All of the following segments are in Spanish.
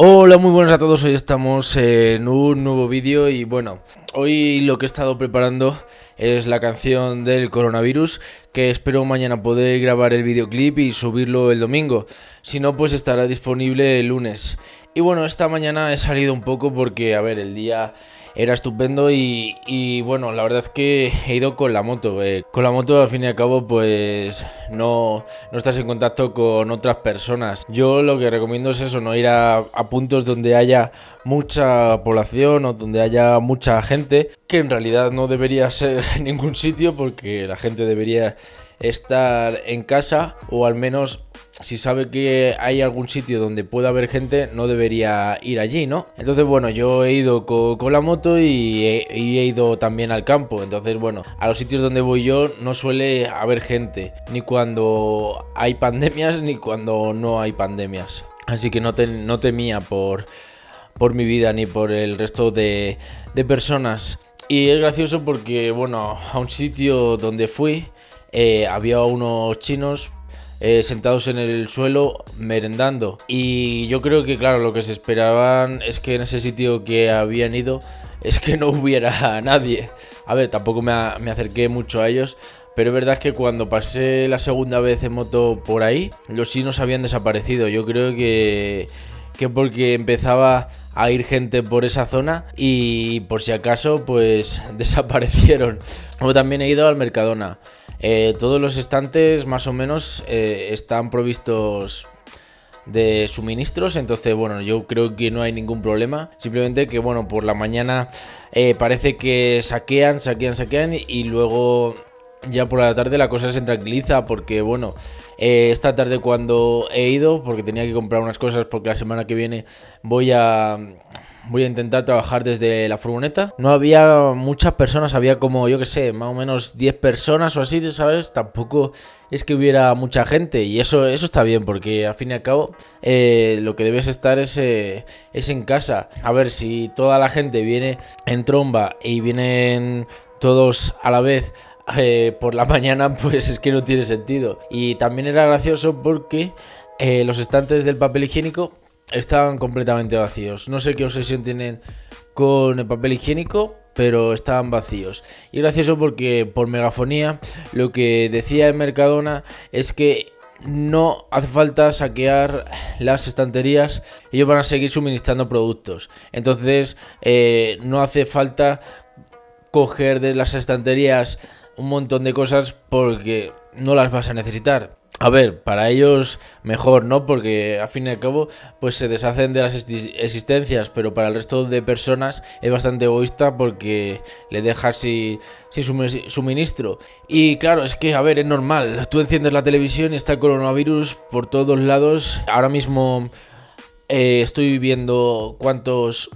Hola, muy buenas a todos, hoy estamos en un nuevo vídeo y bueno, hoy lo que he estado preparando es la canción del coronavirus que espero mañana poder grabar el videoclip y subirlo el domingo, si no pues estará disponible el lunes. Y bueno, esta mañana he salido un poco porque, a ver, el día era estupendo y, bueno, la verdad es que he ido con la moto. Eh. Con la moto al fin y al cabo pues no, no estás en contacto con otras personas. Yo lo que recomiendo es eso, no ir a, puntos donde haya mucha población o donde haya mucha gente, que en realidad no debería ser ningún sitio porque la gente debería estar en casa o al menos si sabe que hay algún sitio donde pueda haber gente, no debería ir allí, ¿no? Entonces, bueno, yo he ido con, la moto y he, ido también al campo. Entonces, bueno, a los sitios donde voy yo no suele haber gente, ni cuando hay pandemias ni cuando no hay pandemias. Así que no, no temía por, por mi vida ni por el resto de, de personas. Y es gracioso porque, bueno, a un sitio donde fui eh, había unos chinos eh, sentados en el suelo merendando. Y yo creo que, claro, lo que se esperaban es que en ese sitio que habían ido es que no hubiera nadie. A ver, tampoco me, acerqué mucho a ellos. Pero es verdad que cuando pasé la segunda vez en moto por ahí, los chinos habían desaparecido. Yo creo que, que porque empezaba a ir gente por esa zona y por si acaso pues desaparecieron. O también he ido al Mercadona. Eh, todos los estantes más o menos eh, están provistos de suministros, entonces bueno, yo creo que no hay ningún problema. Simplemente que bueno, por la mañana eh, parece que saquean, saquean, saquean y luego ya por la tarde la cosa se tranquiliza porque bueno, esta tarde cuando he ido, porque tenía que comprar unas cosas porque la semana que viene voy a voy a intentar trabajar desde la furgoneta. No había muchas personas, había como, yo que sé, más o menos 10 personas o así, ¿sabes? Tampoco es que hubiera mucha gente y eso, eso está bien porque al fin y al cabo eh, lo que debes estar es, eh, es en casa. A ver, si toda la gente viene en tromba y vienen todos a la vez eh, por la mañana, pues es que no tiene sentido. Y también era gracioso porque los estantes del papel higiénico estaban completamente vacíos. No sé qué obsesión tienen con el papel higiénico, pero estaban vacíos. Y gracioso porque por megafonía lo que decía el Mercadona es que no hace falta saquear las estanterías, ellos van a seguir suministrando productos. Entonces eh, no hace falta coger de las estanterías un montón de cosas porque no las vas a necesitar. A ver, para ellos mejor, ¿no? Porque a fin y al cabo, pues se deshacen de las existencias, pero para el resto de personas es bastante egoísta porque le dejas sin, suministro. Y claro, es que, a ver, es normal. Tú enciendes la televisión y está el coronavirus por todos lados. Ahora mismo eh, estoy viendo cuántos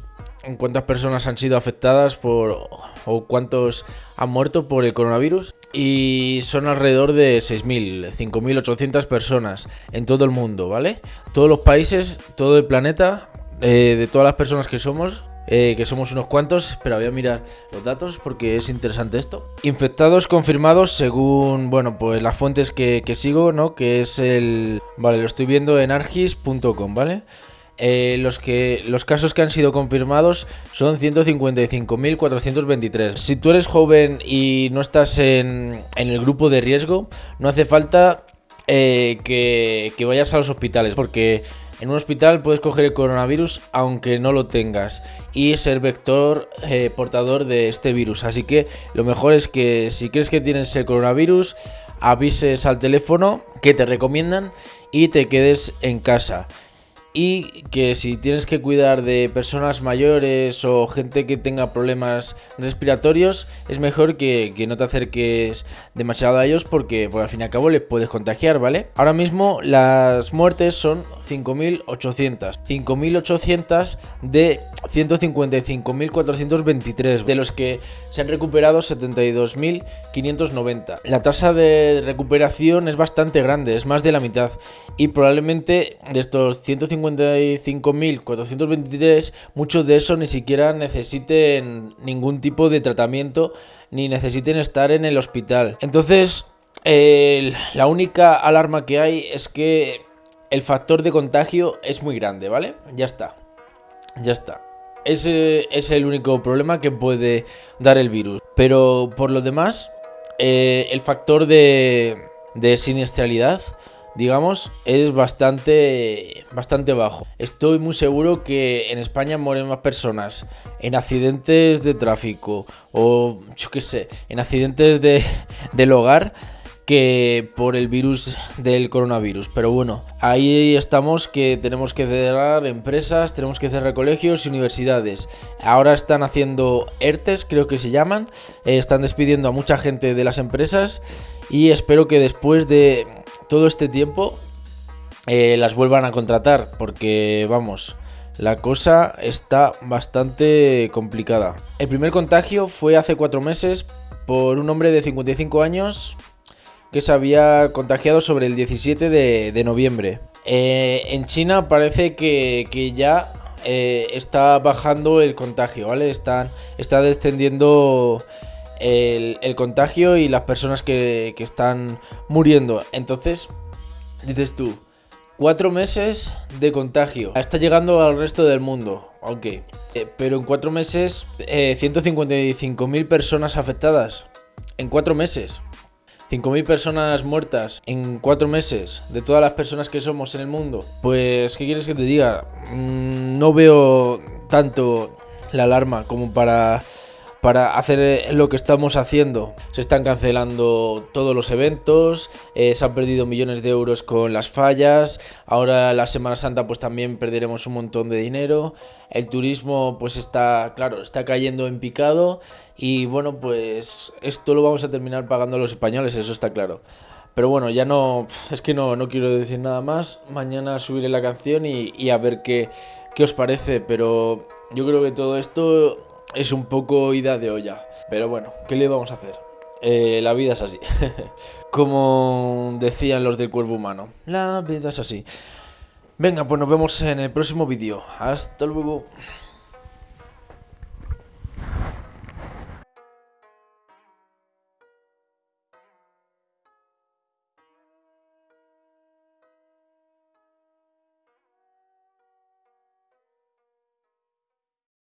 cuántas personas han sido afectadas por o cuántos han muerto por el coronavirus y son alrededor de 6.000, 5.800 personas en todo el mundo, ¿vale? Todos los países, todo el planeta, eh, de todas las personas que somos, eh, que somos unos cuantos, pero voy a mirar los datos porque es interesante esto. Infectados confirmados según, bueno, pues las fuentes que, que sigo, ¿no? Que es el... Vale, lo estoy viendo en argis.com, ¿vale? Eh, los, que, los casos que han sido confirmados son 155.423. Si tú eres joven y no estás en, el grupo de riesgo, no hace falta eh, que, vayas a los hospitales, porque en un hospital puedes coger el coronavirus aunque no lo tengas y ser vector eh, portador de este virus. Así que lo mejor es que si crees que tienes el coronavirus, avises al teléfono que te recomiendan y te quedes en casa y que si tienes que cuidar de personas mayores o gente que tenga problemas respiratorios, es mejor que, no te acerques demasiado a ellos porque, al fin y al cabo les puedes contagiar, ¿vale? Ahora mismo las muertes son 5.800. 5.800 de 155.423, de los que se han recuperado 72.590. La tasa de recuperación es bastante grande, es más de la mitad. Y probablemente de estos 155.423, muchos de esos ni siquiera necesiten ningún tipo de tratamiento ni necesiten estar en el hospital. Entonces, la única alarma que hay es que el factor de contagio es muy grande, ¿vale? Ya está. Ya está. Ese es el único problema que puede dar el virus. Pero por lo demás, eh, el factor de, de siniestralidad digamos, es bastante, bastante bajo. Estoy muy seguro que en España mueren más personas en accidentes de tráfico o, yo qué sé, en accidentes de, del hogar que por el virus del coronavirus. Pero bueno, ahí estamos que tenemos que cerrar empresas, tenemos que cerrar colegios y universidades. Ahora están haciendo ERTES, creo que se llaman, eh, están despidiendo a mucha gente de las empresas y espero que después de todo este tiempo eh, las vuelvan a contratar porque vamos, la cosa está bastante complicada. El primer contagio fue hace cuatro meses por un hombre de 55 años que se había contagiado sobre el 17 de, noviembre. Eh, en China parece que, ya eh, está bajando el contagio, ¿vale? Están, está descendiendo el, contagio y las personas que, están muriendo. Entonces, dices tú, cuatro meses de contagio. Está llegando al resto del mundo, ok. Eh, pero en cuatro meses, 155.000 personas afectadas. En cuatro meses. 5.000 personas muertas en 4 meses de todas las personas que somos en el mundo, pues, ¿qué quieres que te diga? Mm, no veo tanto la alarma como para para hacer lo que estamos haciendo. Se están cancelando todos los eventos, eh, se han perdido millones de euros con las fallas, ahora la Semana Santa pues también perderemos un montón de dinero, el turismo pues está, claro, está cayendo en picado. Y bueno pues esto lo vamos a terminar pagando los españoles, eso está claro. Pero bueno, ya no, es que no, no quiero decir nada más, mañana subiré la canción y, y a ver qué, qué os parece, pero yo creo que todo esto es un poco ida de olla. Pero bueno, ¿qué le vamos a hacer? Eh, la vida es así. Como decían los del cuerpo humano. La vida es así. Venga, pues nos vemos en el próximo vídeo. Hasta luego.